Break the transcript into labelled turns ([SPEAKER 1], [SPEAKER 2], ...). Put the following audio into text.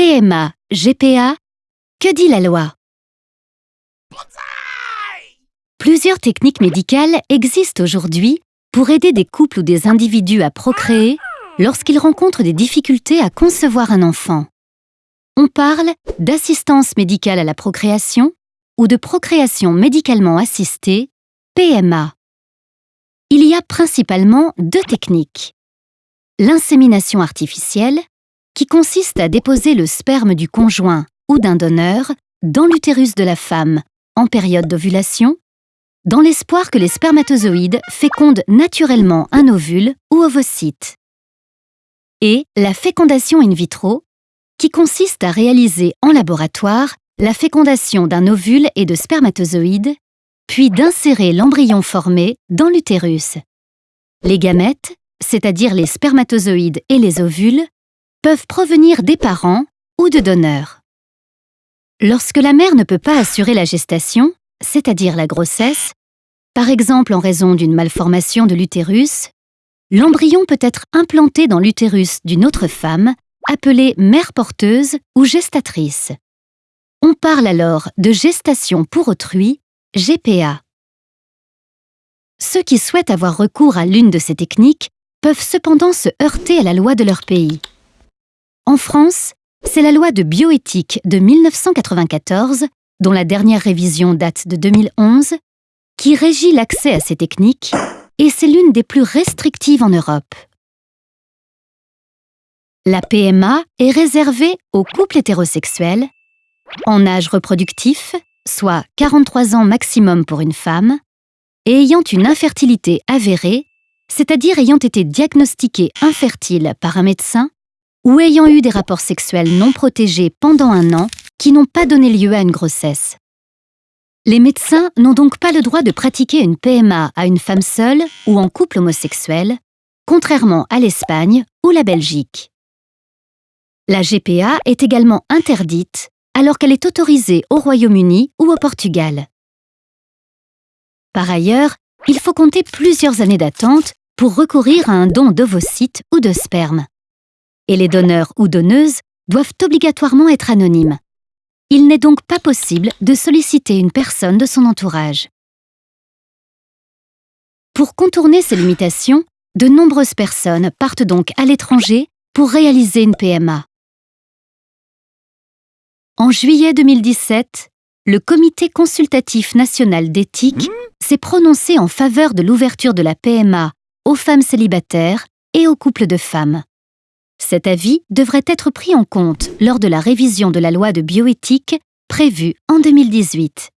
[SPEAKER 1] PMA, GPA, que dit la loi? Plusieurs techniques médicales existent aujourd'hui pour aider des couples ou des individus à procréer lorsqu'ils rencontrent des difficultés à concevoir un enfant. On parle d'assistance médicale à la procréation ou de procréation médicalement assistée, PMA. Il y a principalement deux techniques. L'insémination artificielle, qui consiste à déposer le sperme du conjoint ou d'un donneur dans l'utérus de la femme en période d'ovulation, dans l'espoir que les spermatozoïdes fécondent naturellement un ovule ou ovocyte. Et la fécondation in vitro, qui consiste à réaliser en laboratoire la fécondation d'un ovule et de spermatozoïdes, puis d'insérer l'embryon formé dans l'utérus. Les gamètes, c'est-à-dire les spermatozoïdes et les ovules, peuvent provenir des parents ou de donneurs. Lorsque la mère ne peut pas assurer la gestation, c'est-à-dire la grossesse, par exemple en raison d'une malformation de l'utérus, l'embryon peut être implanté dans l'utérus d'une autre femme, appelée mère porteuse ou gestatrice. On parle alors de gestation pour autrui, GPA. Ceux qui souhaitent avoir recours à l'une de ces techniques peuvent cependant se heurter à la loi de leur pays. En France, c'est la loi de bioéthique de 1994, dont la dernière révision date de 2011, qui régit l'accès à ces techniques et c'est l'une des plus restrictives en Europe. La PMA est réservée aux couples hétérosexuels, en âge reproductif, soit 43 ans maximum pour une femme, et ayant une infertilité avérée, c'est-à-dire ayant été diagnostiquée infertile par un médecin ou ayant eu des rapports sexuels non protégés pendant un an qui n'ont pas donné lieu à une grossesse. Les médecins n'ont donc pas le droit de pratiquer une PMA à une femme seule ou en couple homosexuel, contrairement à l'Espagne ou la Belgique. La GPA est également interdite alors qu'elle est autorisée au Royaume-Uni ou au Portugal. Par ailleurs, il faut compter plusieurs années d'attente pour recourir à un don d'ovocytes ou de sperme. Et les donneurs ou donneuses doivent obligatoirement être anonymes. Il n'est donc pas possible de solliciter une personne de son entourage. Pour contourner ces limitations, de nombreuses personnes partent donc à l'étranger pour réaliser une PMA. En juillet 2017, le Comité consultatif national d'éthique s'est prononcé en faveur de l'ouverture de la PMA aux femmes célibataires et aux couples de femmes. Cet avis devrait être pris en compte lors de la révision de la loi de bioéthique prévue en 2018.